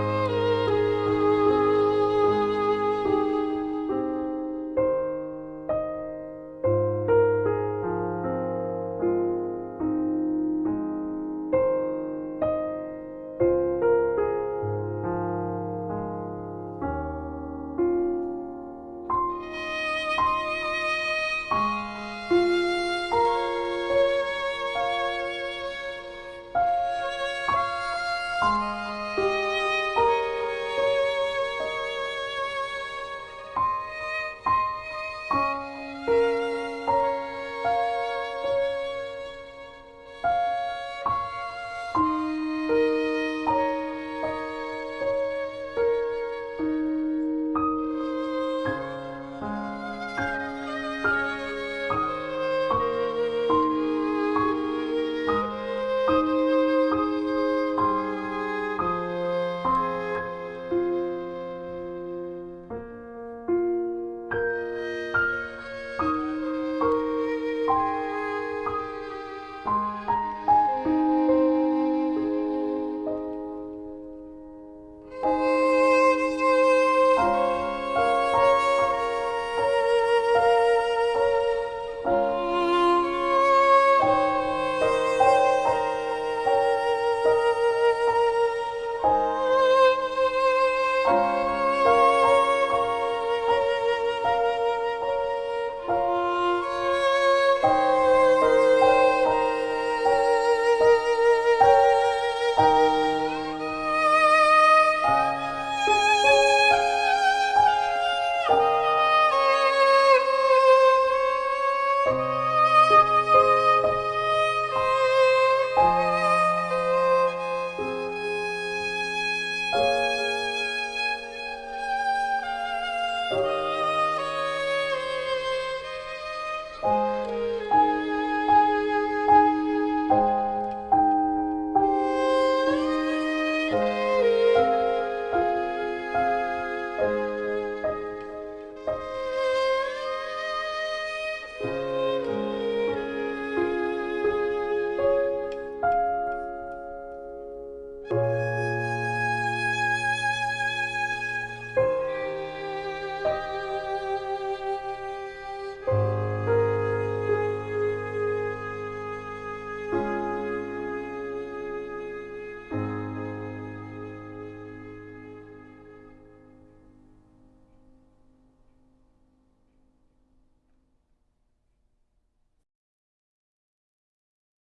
Música